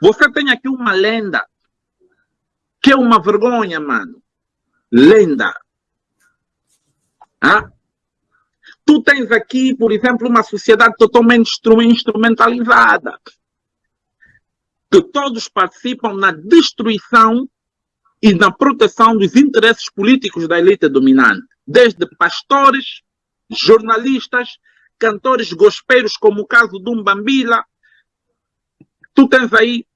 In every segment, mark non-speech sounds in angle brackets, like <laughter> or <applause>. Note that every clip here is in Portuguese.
Você tem aqui uma lenda, que é uma vergonha, mano. Lenda. Ah? Tu tens aqui, por exemplo, uma sociedade totalmente instrumentalizada. Que todos participam na destruição e na proteção dos interesses políticos da elite dominante. Desde pastores, jornalistas, cantores gospeiros, como o caso do Mbambila. Tu tens aí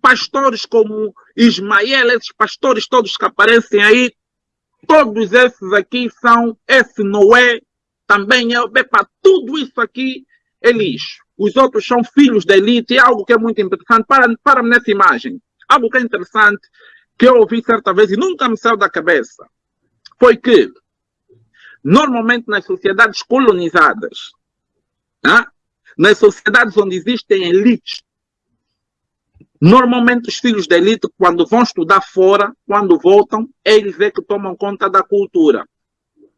pastores como Ismael, esses pastores todos que aparecem aí, todos esses aqui são, esse Noé também é, epa, tudo isso aqui é lixo. Os outros são filhos da elite, é algo que é muito interessante. Para, para nessa imagem. Algo que é interessante, que eu ouvi certa vez e nunca me saiu da cabeça, foi que normalmente nas sociedades colonizadas, né? nas sociedades onde existem elites, normalmente os filhos da elite, quando vão estudar fora, quando voltam, eles é que tomam conta da cultura.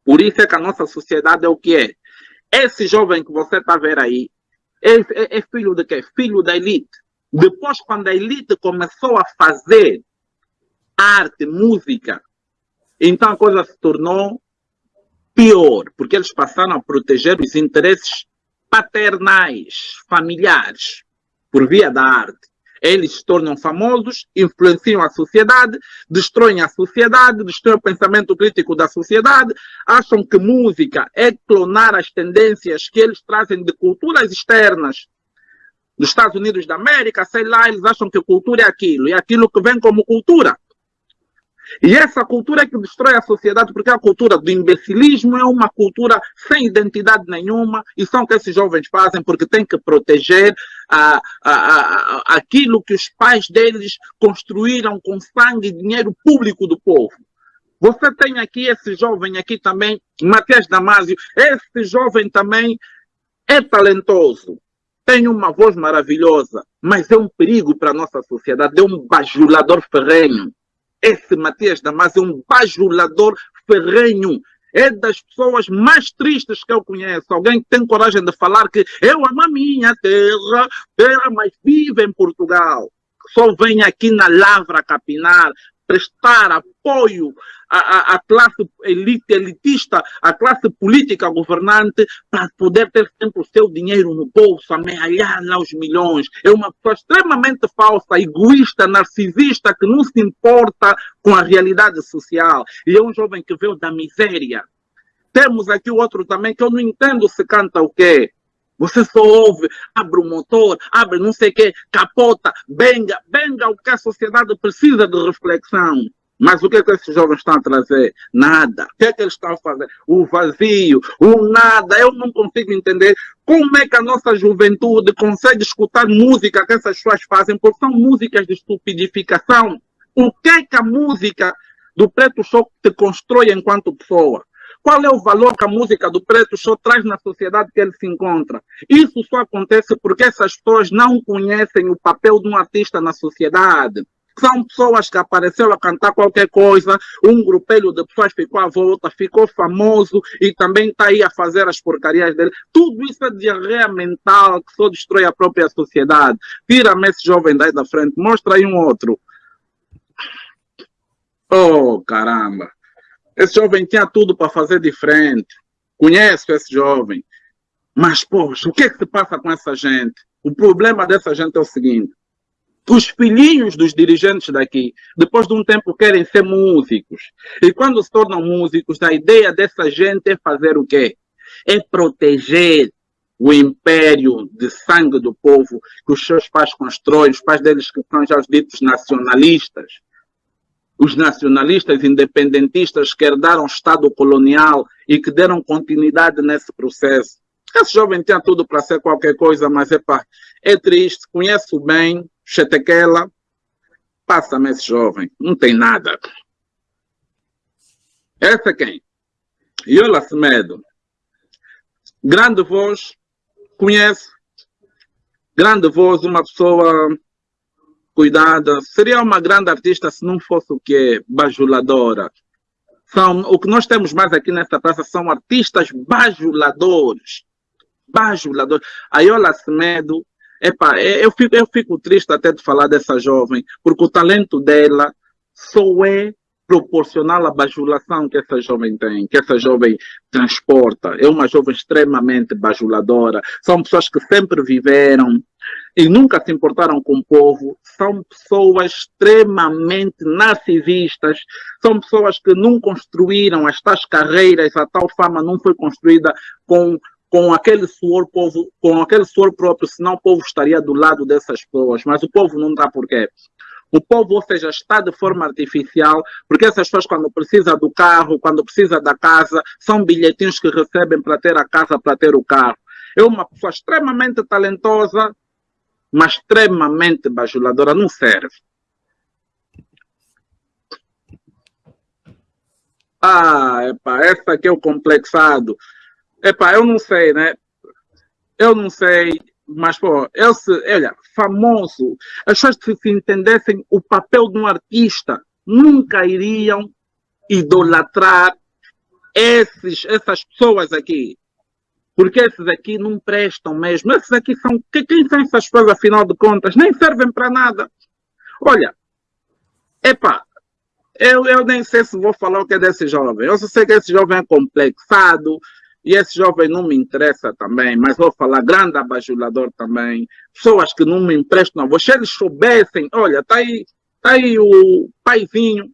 Por isso é que a nossa sociedade é o que é. Esse jovem que você está ver aí, é, é, é filho de quê? Filho da elite. Depois, quando a elite começou a fazer arte, música, então a coisa se tornou pior, porque eles passaram a proteger os interesses paternais, familiares, por via da arte. Eles se tornam famosos, influenciam a sociedade, destroem a sociedade, destroem o pensamento crítico da sociedade, acham que música é clonar as tendências que eles trazem de culturas externas dos Estados Unidos da América, sei lá, eles acham que cultura é aquilo, e é aquilo que vem como cultura. E essa cultura é que destrói a sociedade, porque a cultura do imbecilismo é uma cultura sem identidade nenhuma, e são que esses jovens fazem, porque têm que proteger a, a, a, aquilo que os pais deles construíram com sangue e dinheiro público do povo. Você tem aqui esse jovem aqui também, Matias Damasio, esse jovem também é talentoso, tem uma voz maravilhosa, mas é um perigo para a nossa sociedade, é um bajulador ferrenho esse Matias Damasio é um bajulador ferrenho. É das pessoas mais tristes que eu conheço. Alguém que tem coragem de falar que eu amo a minha terra, terra, mas vive em Portugal. Só vem aqui na Lavra capinar, prestar apoio à, à, classe elite, elitista, à classe política governante, para poder ter sempre o seu dinheiro no bolso, amealhar lá os milhões. É uma pessoa extremamente falsa, egoísta, narcisista, que não se importa com a realidade social. E é um jovem que veio da miséria. Temos aqui outro também, que eu não entendo se canta o quê. Você só ouve, abre o motor, abre não sei o quê, capota, benga, benga o que a sociedade precisa de reflexão. Mas o que é que esses jovens estão a trazer? Nada. O que é que eles estão a fazer? O vazio, o nada. Eu não consigo entender como é que a nossa juventude consegue escutar música que essas pessoas fazem, porque são músicas de estupidificação. O que é que a música do Preto Show te constrói enquanto pessoa? Qual é o valor que a música do preto só traz na sociedade que ele se encontra? Isso só acontece porque essas pessoas não conhecem o papel de um artista na sociedade. São pessoas que apareceram a cantar qualquer coisa, um grupelho de pessoas ficou à volta, ficou famoso e também está aí a fazer as porcarias dele. Tudo isso é diarreia mental que só destrói a própria sociedade. Tira-me esse jovem daí da frente, mostra aí um outro. Oh, caramba. Esse jovem tinha tudo para fazer diferente. Conheço esse jovem. Mas, poxa, o que é que se passa com essa gente? O problema dessa gente é o seguinte. Os filhinhos dos dirigentes daqui, depois de um tempo, querem ser músicos. E quando se tornam músicos, a ideia dessa gente é fazer o quê? É proteger o império de sangue do povo que os seus pais constroem, os pais deles que são já os ditos nacionalistas os nacionalistas independentistas que herdaram o Estado colonial e que deram continuidade nesse processo. Esse jovem tinha tudo para ser qualquer coisa, mas epa, é triste, conheço bem, Chetequela, passa-me esse jovem, não tem nada. Esse é quem? Yola Semedo. Grande voz, conhece. Grande voz, uma pessoa cuidada. Seria uma grande artista se não fosse o que é bajuladora. São, o que nós temos mais aqui nesta praça são artistas bajuladores. Bajuladores. A Iola Semedo Epa, eu, fico, eu fico triste até de falar dessa jovem, porque o talento dela só é proporcional à bajulação que essa jovem tem, que essa jovem transporta. É uma jovem extremamente bajuladora. São pessoas que sempre viveram e nunca se importaram com o povo. São pessoas extremamente narcisistas. São pessoas que não construíram as tais carreiras, a tal fama não foi construída com com aquele suor povo, com aquele suor próprio, senão o povo estaria do lado dessas pessoas, mas o povo não dá porquê. O povo, ou seja, está de forma artificial, porque essas pessoas, quando precisa do carro, quando precisa da casa, são bilhetinhos que recebem para ter a casa, para ter o carro. É uma pessoa extremamente talentosa, mas extremamente bajuladora, não serve. Ah, epa, essa aqui é o complexado. Epa, eu não sei, né? Eu não sei mas, pô, esse, olha, famoso, as pessoas se, se entendessem o papel de um artista, nunca iriam idolatrar esses, essas pessoas aqui. Porque esses aqui não prestam mesmo. Esses aqui são. Quem são essas pessoas, afinal de contas? Nem servem para nada. Olha, epá, eu, eu nem sei se vou falar o que é desse jovem. Eu só sei que esse jovem é complexado, e esse jovem não me interessa também, mas vou falar grande abajulador também. Pessoas que não me emprestam voz. Se eles soubessem, olha, tá aí, tá aí o paizinho.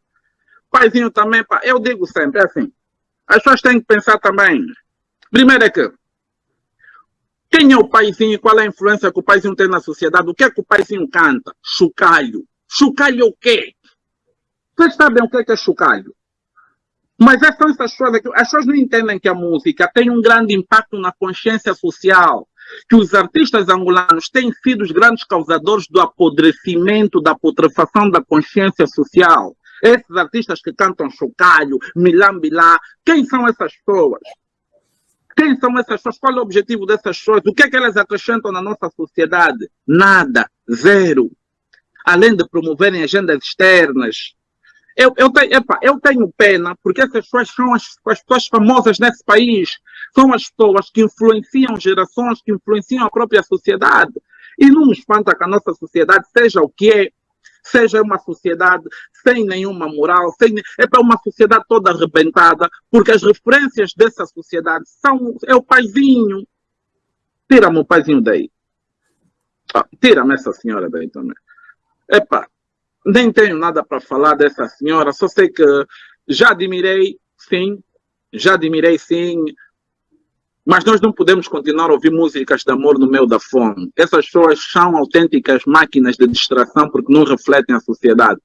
Paizinho também, eu digo sempre, é assim, as pessoas têm que pensar também. Primeiro é que, quem é o paizinho, qual é a influência que o paizinho tem na sociedade, o que é que o paizinho canta? Chucalho. Chucalho o quê? Vocês sabem o que é, que é chucalho? Mas essas são essas coisas que as pessoas não entendem que a música tem um grande impacto na consciência social, que os artistas angolanos têm sido os grandes causadores do apodrecimento, da putrefação da consciência social. Esses artistas que cantam chocalho, milambilá, quem são essas pessoas? Quem são essas pessoas? Qual é o objetivo dessas pessoas? O que é que elas acrescentam na nossa sociedade? Nada, zero. Além de promoverem agendas externas, eu, eu, tenho, epa, eu tenho pena, porque essas pessoas são as, as pessoas famosas nesse país, são as pessoas que influenciam gerações, que influenciam a própria sociedade. E não me espanta que a nossa sociedade seja o que é, seja uma sociedade sem nenhuma moral, sem, é para uma sociedade toda arrebentada, porque as referências dessa sociedade são, é o paizinho. Tira-me o paizinho daí. Ah, Tira-me essa senhora daí também. Epa, nem tenho nada para falar dessa senhora, só sei que já admirei, sim, já admirei, sim, mas nós não podemos continuar a ouvir músicas de amor no meio da fome. Essas pessoas são autênticas máquinas de distração porque não refletem a sociedade.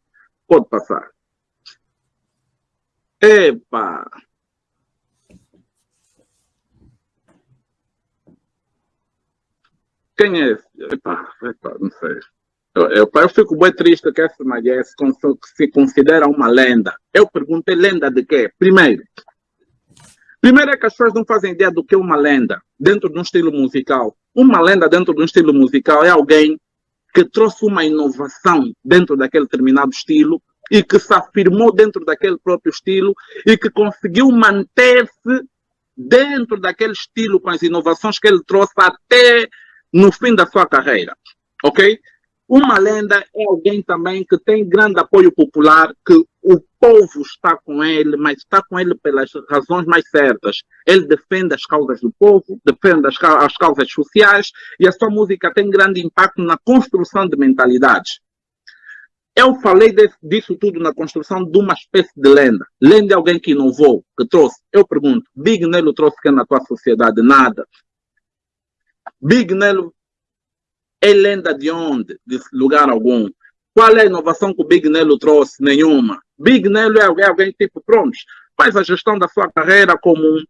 Pode passar. Epa! Quem é esse? Epa, epa, não sei. Eu, eu, eu fico bem triste que essa mulher se, se considera uma lenda. Eu perguntei lenda de quê? Primeiro, primeiro é que as pessoas não fazem ideia do que é uma lenda dentro de um estilo musical. Uma lenda dentro de um estilo musical é alguém que trouxe uma inovação dentro daquele determinado estilo e que se afirmou dentro daquele próprio estilo e que conseguiu manter-se dentro daquele estilo com as inovações que ele trouxe até no fim da sua carreira. Ok? Uma lenda é alguém também que tem grande apoio popular, que o povo está com ele, mas está com ele pelas razões mais certas. Ele defende as causas do povo, defende as, as causas sociais e a sua música tem grande impacto na construção de mentalidades. Eu falei desse, disso tudo na construção de uma espécie de lenda. Lenda é alguém que inovou, que trouxe. Eu pergunto, Big Nelo trouxe que na tua sociedade? Nada. Big Nelo é lenda de onde? De lugar algum. Qual é a inovação que o Big Nelo trouxe? Nenhuma. Big Nelo é alguém, alguém tipo, pronto, faz a gestão da sua carreira como um,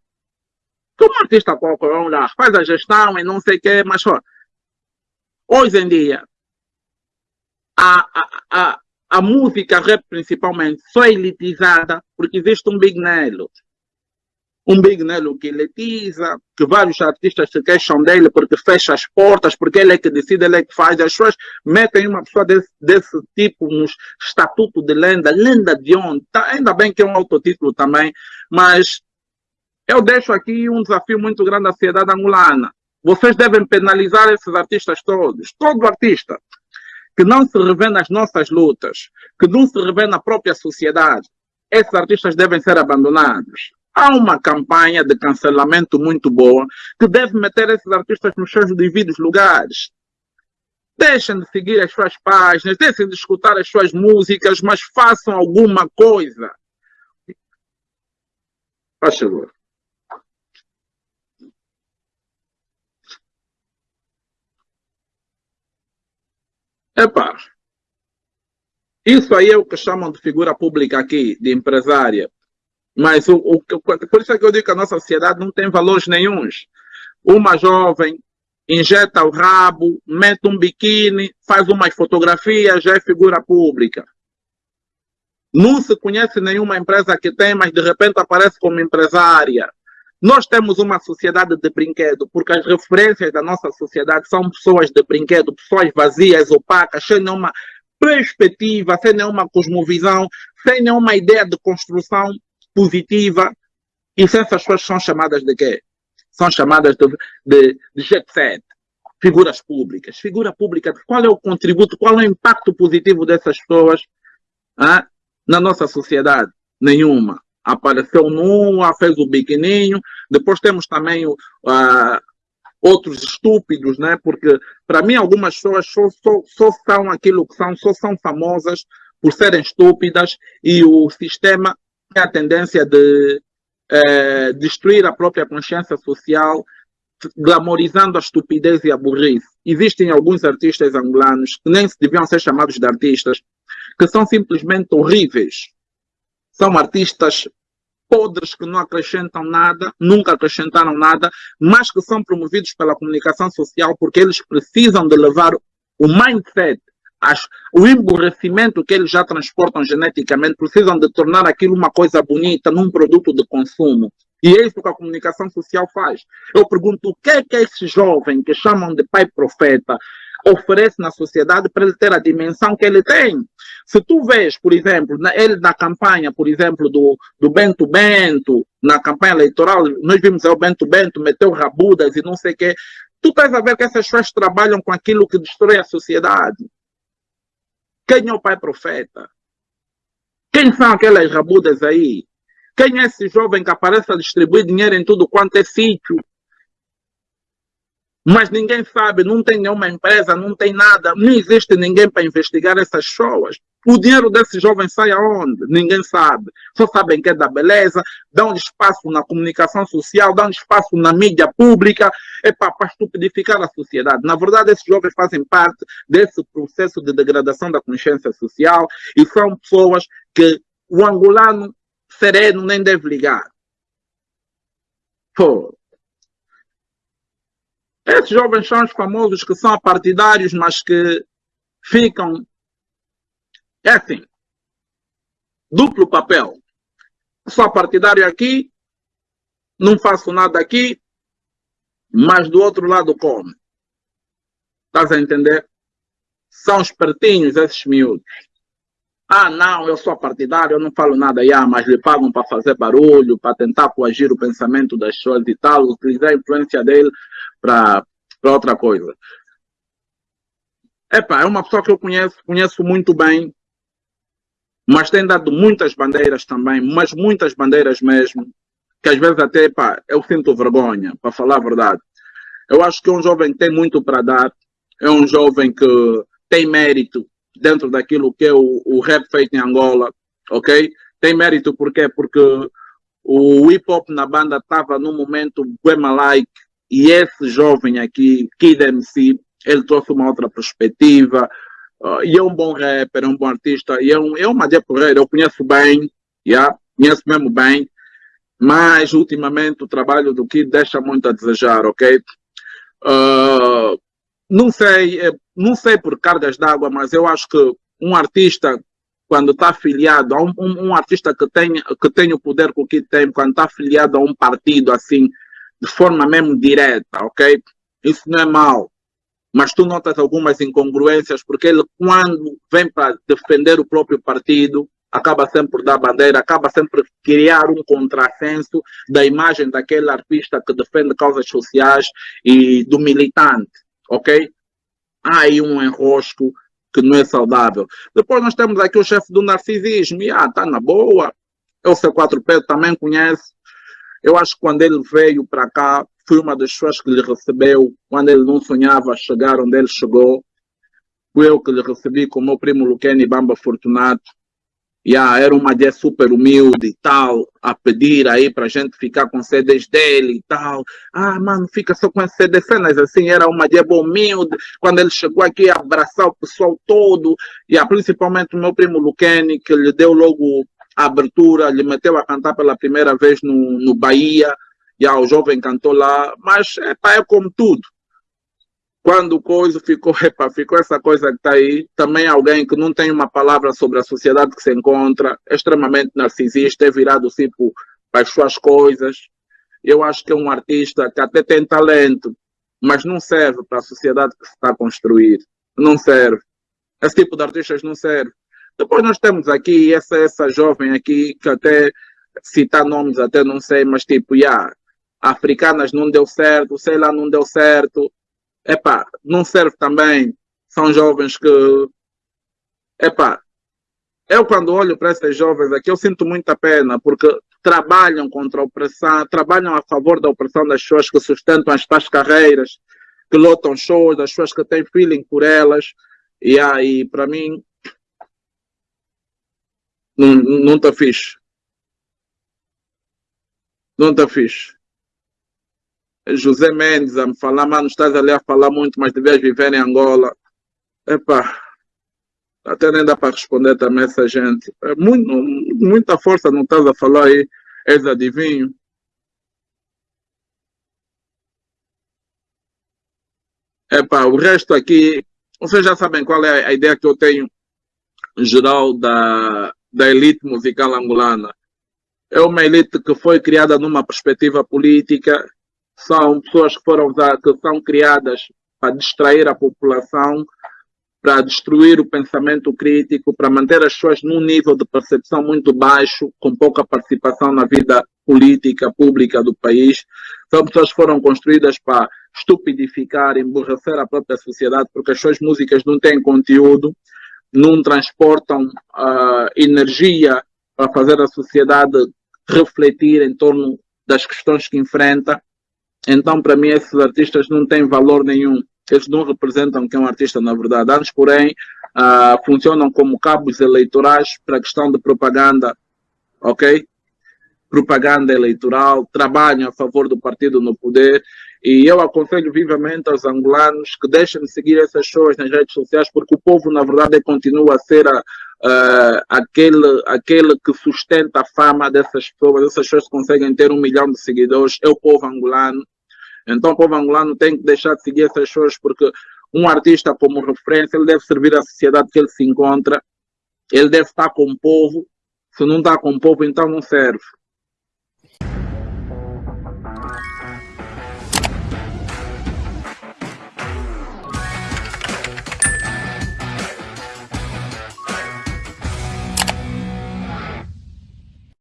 como um artista qualquer, lá, faz a gestão e não sei o quê, mas ó, hoje em dia, a, a, a, a música rap principalmente só é elitizada porque existe um Big Nelo um Big Nelo que elitiza, que vários artistas se queixam dele porque fecha as portas, porque ele é que decide, ele é que faz. As pessoas metem uma pessoa desse, desse tipo nos estatuto de lenda. Lenda de onde? Tá, ainda bem que é um autotítulo também, mas eu deixo aqui um desafio muito grande à sociedade angolana. Vocês devem penalizar esses artistas todos. Todo artista que não se revê nas nossas lutas, que não se revê na própria sociedade, esses artistas devem ser abandonados. Há uma campanha de cancelamento muito boa que deve meter esses artistas nos seus devidos lugares. Deixem de seguir as suas páginas, deixem de escutar as suas músicas, mas façam alguma coisa. Faz favor. Epá, isso aí é o que chamam de figura pública aqui, de empresária. Mas o, o, por isso é que eu digo que a nossa sociedade não tem valores nenhums. Uma jovem injeta o rabo, mete um biquíni, faz umas fotografias, já é figura pública. Não se conhece nenhuma empresa que tem, mas de repente aparece como empresária. Nós temos uma sociedade de brinquedo, porque as referências da nossa sociedade são pessoas de brinquedo, pessoas vazias, opacas, sem nenhuma perspectiva, sem nenhuma cosmovisão, sem nenhuma ideia de construção positiva. E essas pessoas são chamadas de quê? São chamadas de, de, de jet set, figuras públicas. Figura pública, qual é o contributo, qual é o impacto positivo dessas pessoas hein, na nossa sociedade? Nenhuma apareceu nua, fez o biquininho. Depois temos também uh, outros estúpidos, né? Porque para mim algumas pessoas só, só, só são aquilo que são, só são famosas por serem estúpidas e o sistema tem a tendência de eh, destruir a própria consciência social glamorizando a estupidez e a burrice. Existem alguns artistas angolanos que nem se deviam ser chamados de artistas, que são simplesmente horríveis são artistas podres que não acrescentam nada, nunca acrescentaram nada, mas que são promovidos pela comunicação social porque eles precisam de levar o mindset, as, o emborrecimento que eles já transportam geneticamente, precisam de tornar aquilo uma coisa bonita num produto de consumo. E é isso que a comunicação social faz. Eu pergunto, o que é que esse jovem que chamam de pai profeta, oferece na sociedade para ele ter a dimensão que ele tem. Se tu vês, por exemplo, ele na campanha, por exemplo, do, do Bento Bento, na campanha eleitoral, nós vimos aí o Bento Bento meteu rabudas e não sei o quê. Tu estás a ver que essas pessoas trabalham com aquilo que destrói a sociedade. Quem é o pai profeta? Quem são aquelas rabudas aí? Quem é esse jovem que aparece a distribuir dinheiro em tudo quanto é sítio? Mas ninguém sabe, não tem nenhuma empresa, não tem nada, não existe ninguém para investigar essas pessoas. O dinheiro desses jovens sai aonde? Ninguém sabe. Só sabem que é da beleza, dão espaço na comunicação social, dão espaço na mídia pública, é para estupidificar a sociedade. Na verdade, esses jovens fazem parte desse processo de degradação da consciência social e são pessoas que o angolano sereno nem deve ligar. Pô, esses jovens são os famosos que são partidários, mas que ficam. É assim. Duplo papel. Sou partidário aqui, não faço nada aqui, mas do outro lado como. Estás a entender? São espertinhos esses miúdos. Ah, não, eu sou partidário, eu não falo nada, já, mas lhe pagam para fazer barulho, para tentar coagir o pensamento das pessoas e tal, utilizar a influência dele para outra coisa. Epá, é uma pessoa que eu conheço, conheço muito bem, mas tem dado muitas bandeiras também, mas muitas bandeiras mesmo, que às vezes até, epá, eu sinto vergonha, para falar a verdade. Eu acho que é um jovem que tem muito para dar, é um jovem que tem mérito dentro daquilo que é o, o rap feito em Angola, ok? Tem mérito porque porque o hip hop na banda estava num momento bem like e esse jovem aqui, Kid MC, ele trouxe uma outra perspectiva. Uh, e é um bom rapper, é um bom artista, e é, um, é uma Madia Porreira, eu conheço bem, yeah, conheço mesmo bem, mas ultimamente o trabalho do Kid deixa muito a desejar, ok? Uh, não sei, é, não sei por cargas d'água, mas eu acho que um artista, quando está afiliado a um, um, um, artista que tem, que tem o poder que o Kid tem, quando está afiliado a um partido assim, de forma mesmo direta, ok? Isso não é mal. Mas tu notas algumas incongruências, porque ele, quando vem para defender o próprio partido, acaba sempre por dar bandeira, acaba sempre por criar um contrassenso da imagem daquele artista que defende causas sociais e do militante, ok? Há aí um enrosco que não é saudável. Depois nós temos aqui o chefe do narcisismo, e ah, tá na boa, eu C4P também conheço, eu acho que quando ele veio para cá, fui uma das pessoas que lhe recebeu, quando ele não sonhava chegar onde ele chegou, fui eu que lhe recebi com o meu primo Luquene Bamba Fortunato, yeah, era uma dia super humilde e tal, a pedir aí para a gente ficar com CDs dele e tal. Ah, mano, fica só com esse CD, cenas assim, era uma dia humilde. Quando ele chegou aqui, abraçar o pessoal todo, e yeah, principalmente o meu primo Luquene, que lhe deu logo a abertura, lhe meteu a cantar pela primeira vez no, no Bahia, e yeah, o jovem cantou lá, mas epa, é como tudo quando coisa ficou, <laughs> epa, ficou essa coisa que está aí, também alguém que não tem uma palavra sobre a sociedade que se encontra, é extremamente narcisista, é virado tipo para as suas coisas. Eu acho que é um artista que até tem talento, mas não serve para a sociedade que se está a construir. Não serve. Esse tipo de artistas não serve. Depois nós temos aqui essa, essa jovem aqui, que até citar nomes até não sei, mas tipo, já, yeah, africanas não deu certo, sei lá, não deu certo epá, não serve também. São jovens que, epá, eu quando olho para esses jovens aqui, eu sinto muita pena, porque trabalham contra a opressão, trabalham a favor da opressão das pessoas que sustentam as suas carreiras, que lotam shows, das pessoas que têm feeling por elas, e aí, para mim, não, não tá fixe. Não tá fixe. José Mendes a me falar, mano, estás ali a falar muito, mas devias viver em Angola. Epá, até nem dá para responder também essa gente. É muito, muita força não estás a falar aí, és adivinho. Epá, o resto aqui, vocês já sabem qual é a ideia que eu tenho geral da, da elite musical angolana. É uma elite que foi criada numa perspectiva política são pessoas que foram que são criadas para distrair a população, para destruir o pensamento crítico, para manter as pessoas num nível de percepção muito baixo, com pouca participação na vida política pública do país. São pessoas que foram construídas para estupidificar, emborrecer a própria sociedade, porque as suas músicas não têm conteúdo, não transportam uh, energia para fazer a sociedade refletir em torno das questões que enfrenta. Então, para mim, esses artistas não têm valor nenhum. Eles não representam quem é um artista, na verdade. Antes, porém, uh, funcionam como cabos eleitorais para a questão de propaganda, ok? Propaganda eleitoral, trabalham a favor do partido no poder. E eu aconselho vivamente aos angolanos que deixem de seguir essas pessoas nas redes sociais, porque o povo, na verdade, continua a ser a, aquele, aquele que sustenta a fama dessas pessoas. Essas pessoas conseguem ter um milhão de seguidores, é o povo angolano. Então o povo angolano tem que deixar de seguir essas pessoas porque um artista como referência, ele deve servir à sociedade que ele se encontra, ele deve estar com o povo, se não está com o povo, então não serve.